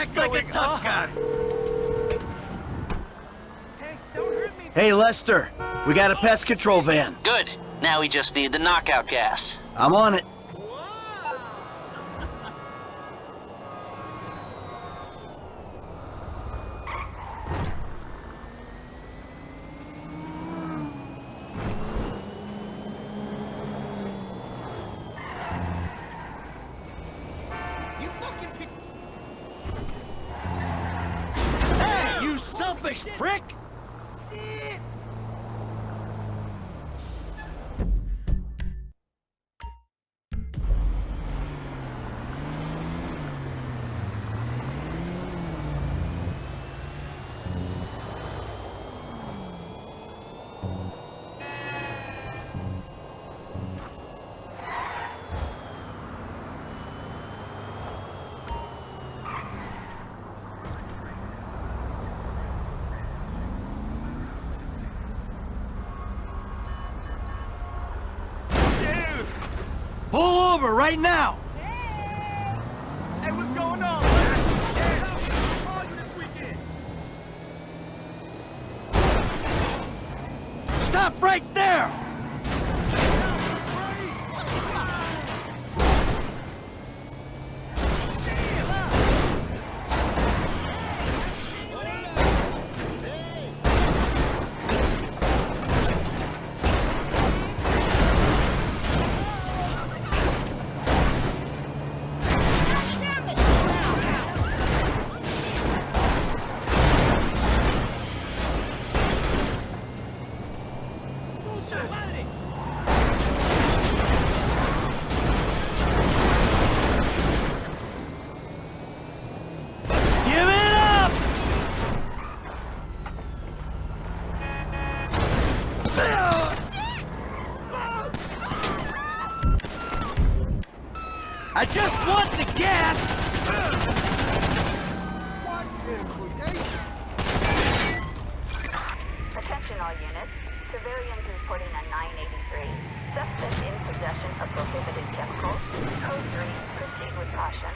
act like a tough guy. Hey, don't hurt me. Hey, Lester. We got a pest control van. Good. Now we just need the knockout gas. I'm on it. Prick! Right now! Civilians reporting a 983. Suspect in possession of prohibited chemicals. Code 3. Proceed with caution.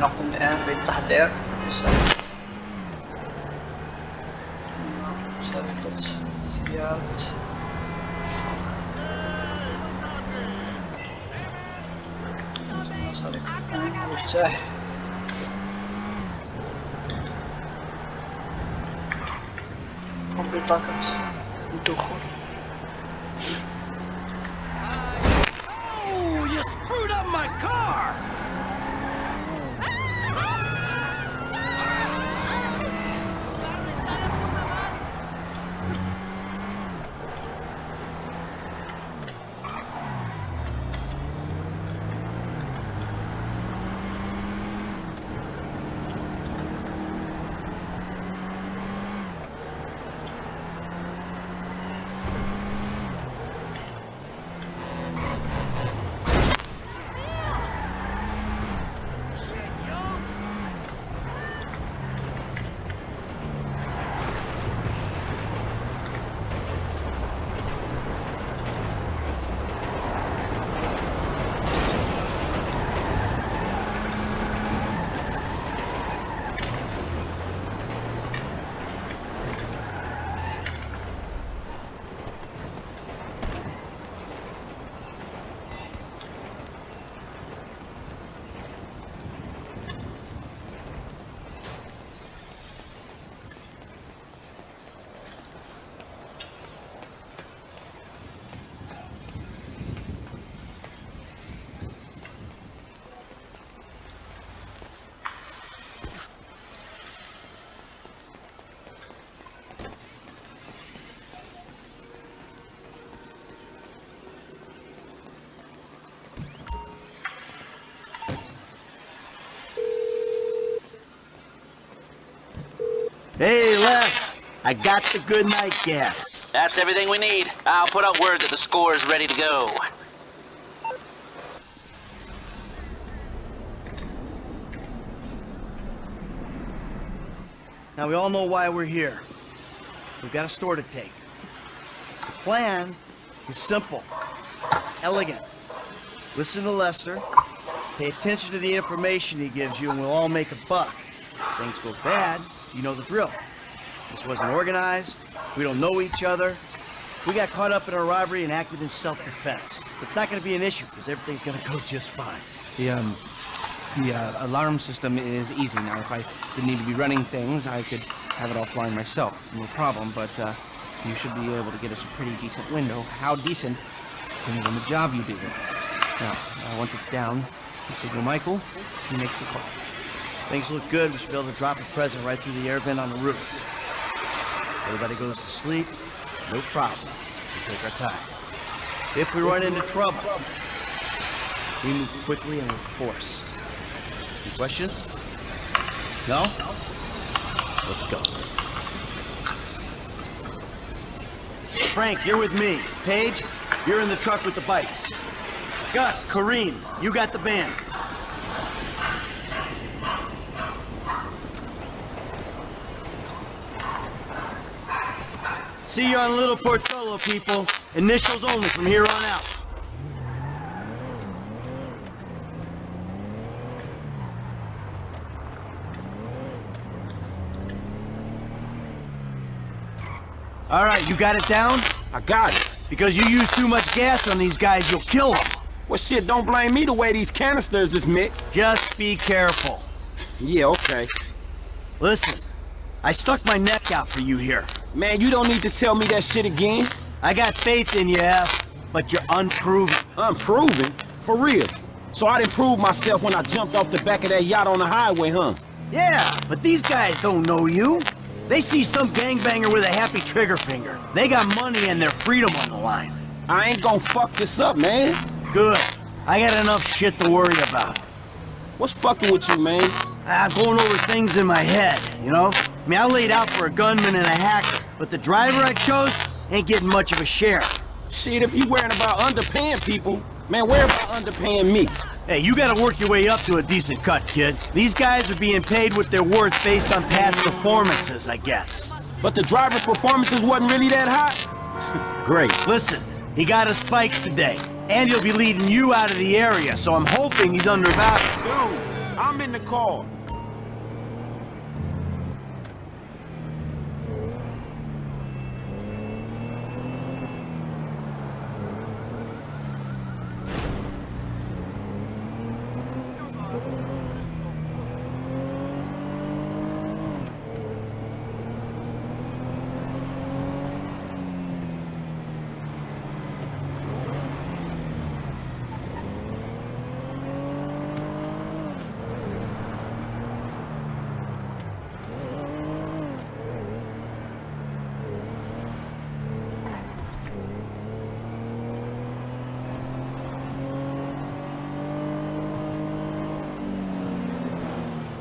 نقوم الآن بالتحضير مسابقة مصاريف مفتاح قم بطاقة Hey, Les. I got the good night gas. That's everything we need. I'll put out word that the score is ready to go. Now, we all know why we're here. We've got a store to take. The plan is simple, elegant. Listen to Lester, pay attention to the information he gives you, and we'll all make a buck. Things go bad, you know the drill. This wasn't organized, we don't know each other. We got caught up in a robbery and acted in self-defense. It's not gonna be an issue, because everything's gonna go just fine. The um, the uh, alarm system is easy now. If I didn't need to be running things, I could have it offline myself. No problem. But uh, you should be able to get us a pretty decent window. How decent? Depends on the job you do. Now, uh, once it's down, you signal Michael. He makes the call. Things look good, we should be able to drop a present right through the air vent on the roof. Everybody goes to sleep, no problem. We take our time. If we run into trouble, we move quickly and with force. Any questions? No? Let's go. Frank, you're with me. Paige, you're in the truck with the bikes. Gus, Karim, you got the van. See you on Little Portola, people. Initials only from here on out. All right, you got it down? I got it. Because you use too much gas on these guys, you'll kill them. Well, shit, don't blame me the way these canisters is mixed. Just be careful. Yeah, okay. Listen, I stuck my neck out for you here. Man, you don't need to tell me that shit again. I got faith in you, F, but you're unproven. Unproven? For real. So I didn't prove myself when I jumped off the back of that yacht on the highway, huh? Yeah, but these guys don't know you. They see some gangbanger with a happy trigger finger. They got money and their freedom on the line. I ain't gonna fuck this up, man. Good. I got enough shit to worry about. What's fucking with you, man? I'm going over things in my head, you know? I mean, I laid out for a gunman and a hacker, but the driver I chose ain't getting much of a share. Shit, if you worrying about underpaying people, man, worry about underpaying me. Hey, you gotta work your way up to a decent cut, kid. These guys are being paid what they're worth based on past performances, I guess. But the driver performances wasn't really that hot? Great. Listen, he got his spikes today, and he'll be leading you out of the area, so I'm hoping he's undervalued. Dude, I'm in the car.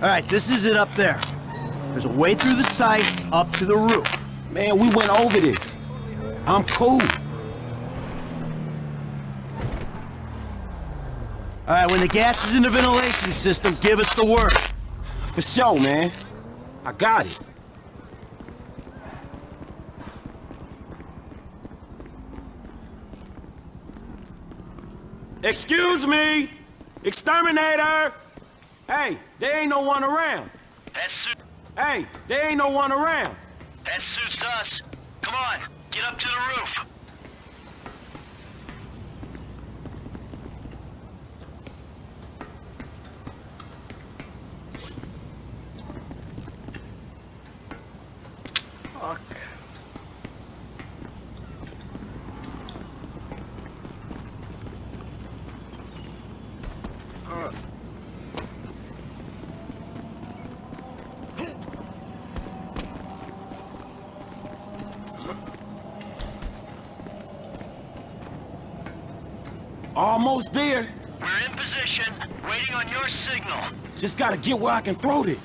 All right, this is it up there. There's a way through the site up to the roof. Man, we went over this. I'm cool. All right, when the gas is in the ventilation system, give us the word. For sure, man. I got it. Excuse me! Exterminator! Hey, there ain't no one around. That, suit Hey, there ain't no one around. that suits us. Come on, get up to the roof. Almost there. We're in position, waiting on your signal. Just gotta get where I can throw this.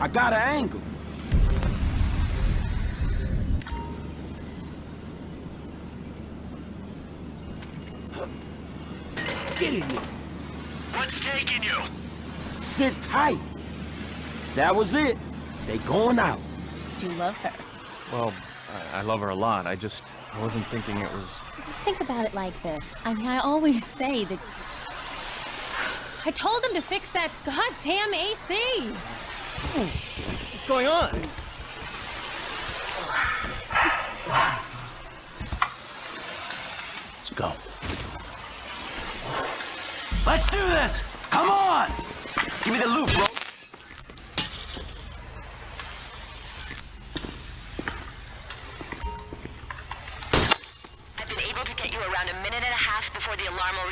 I got an angle. That was it. They going out. Do you love her? Well, I, I love her a lot. I just I wasn't thinking it was. Think about it like this. I mean, I always say that. I told them to fix that goddamn AC. What's going on? Let's go. Let's do this! Come on! Give me the loop, bro.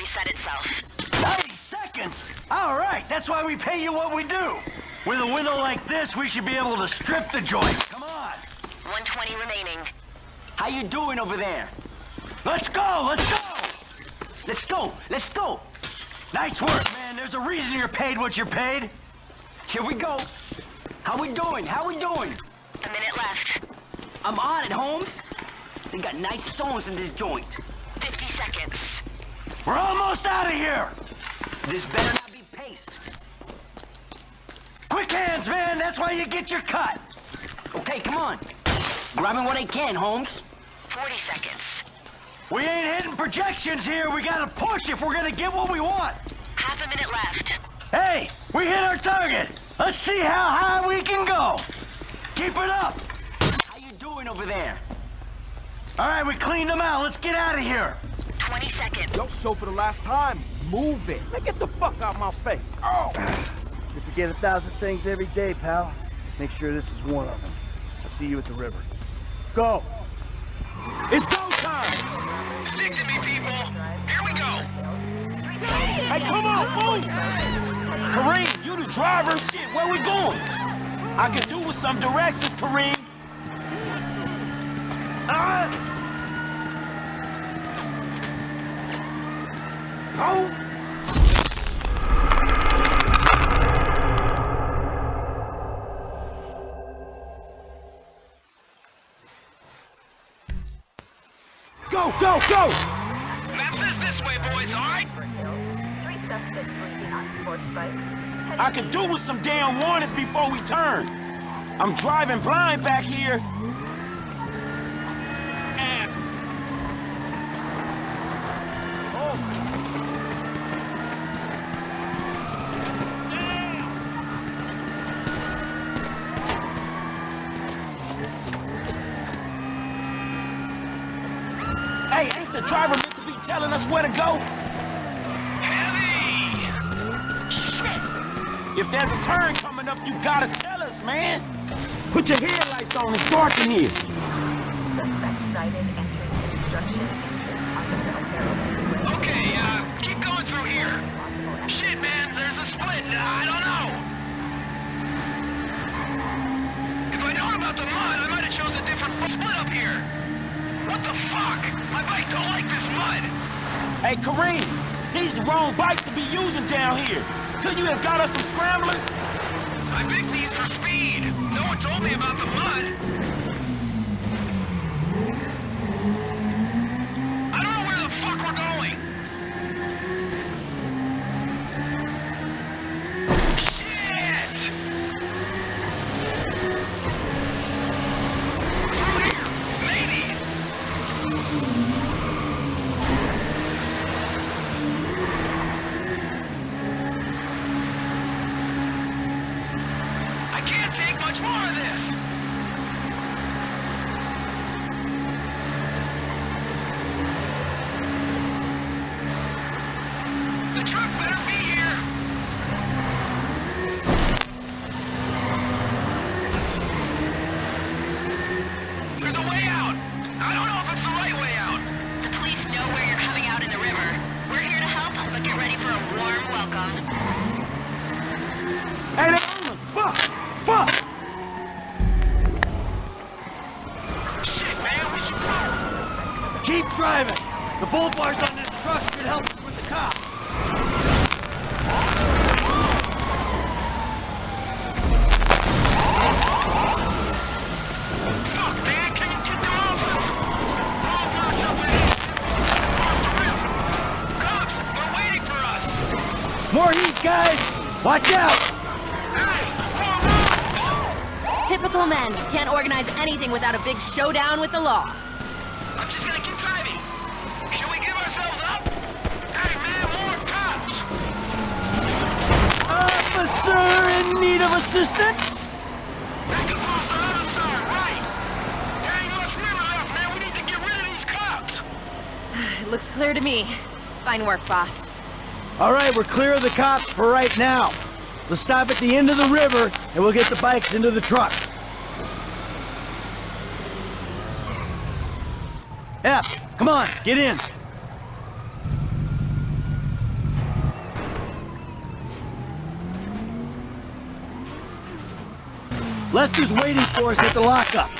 Reset itself. 90 seconds! All right, that's why we pay you what we do. With a window like this, we should be able to strip the joint. Come on! 120 remaining. How you doing over there? Let's go! Let's go! Let's go! Let's go! Nice work, man. There's a reason you're paid what you're paid. Here we go. How we doing? How we doing? A minute left. I'm on it, Holmes. They got nice stones in this joint. 50 seconds. We're almost out of here. This better not be paste. Quick hands, man. That's why you get your cut. Okay, come on. Grabbing what I can, Holmes. 40 seconds. We ain't hitting projections here. We gotta push if we're gonna get what we want. Half a minute left. Hey, we hit our target. Let's see how high we can go. Keep it up. How you doing over there? All right, we cleaned them out. Let's get out of here. 20 seconds. Yo, show for the last time. Move it. Now get the fuck out my face. Oh. You forget a thousand things every day, pal. Make sure this is one of them. I'll see you at the river. Go! It's go time. Stick to me, people. Here we go. Hey, come on, move. Karim, you the driver. Shit, where we going? I can do with some directions, Karim. Ah! Oh! Go, go, go! Map says this way, boys, all right? Three suspects were seen on sports bikes. heading I could do with some damn warnings before we turn. I'm driving blind back here. Ass. Hey, ain't the driver meant to be telling us where to go? Heavy! If there's a turn coming up, you gotta tell us, man. Put your headlights on, it's dark in here. Suspect sighted entering construction entrance on the Del Perro Freeway. Okay, uh, keep going through here. Shit, man, there's a split. Uh, I don't know. If I'd known about the mud, I might have chose a different split up here. What the fuck? My bike don't like this mud. Hey, Karim, these the wrong bike to be using down here. Couldn't you have got us some scramblers? I picked these for speed. No one told me about the mud. Keep driving! The bull bars on this truck should help us with the cops. More heat, guys! Watch out! Typical men can't organize anything without a big showdown with the law. I'm just gonna keep driving. Should we give ourselves up? Hey, man, more cops! Officer in need of assistance? Back across the other side, right. There ain't much river left, man. We need to get rid of these cops. It looks clear to me. Fine work, boss. All right, we're clear of the cops for right now. Let's stop at the end of the river, and we'll get the bikes into the truck. F, come on, get in. Lester's waiting for us at the lockup.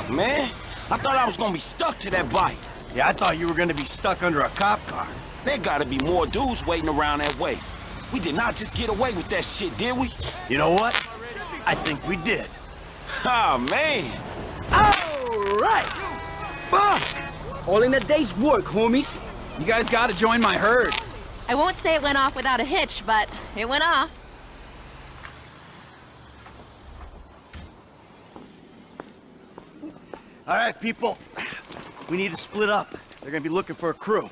Fuck, man. I thought I was gonna be stuck to that bike. Yeah, I thought you were gonna be stuck under a cop car. There gotta be more dudes waiting around that way. We did not just get away with that shit, did we? You know what? I think we did. Oh, man. All right. Fuck! All in a day's work, homies. You guys gotta join my herd. I won't say it went off without a hitch, but it went off. All right, people. We need to split up. They're gonna be looking for a crew.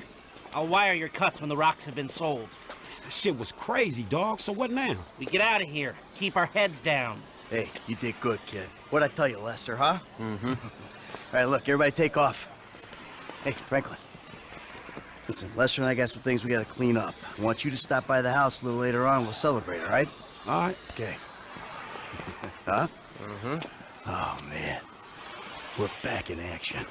I'll wire your cuts when the rocks have been sold. That shit was crazy, dog. So what now? We get out of here. Keep our heads down. Hey, you did good, kid. What'd I tell you, Lester, huh? Mm-hmm. All right, look, everybody take off. Hey, Franklin. Listen, Lester and I got some things we gotta clean up. I want you to stop by the house a little later on. We'll celebrate, all right? All right. Okay. huh? Mm-hmm. Oh, man. We're back in action.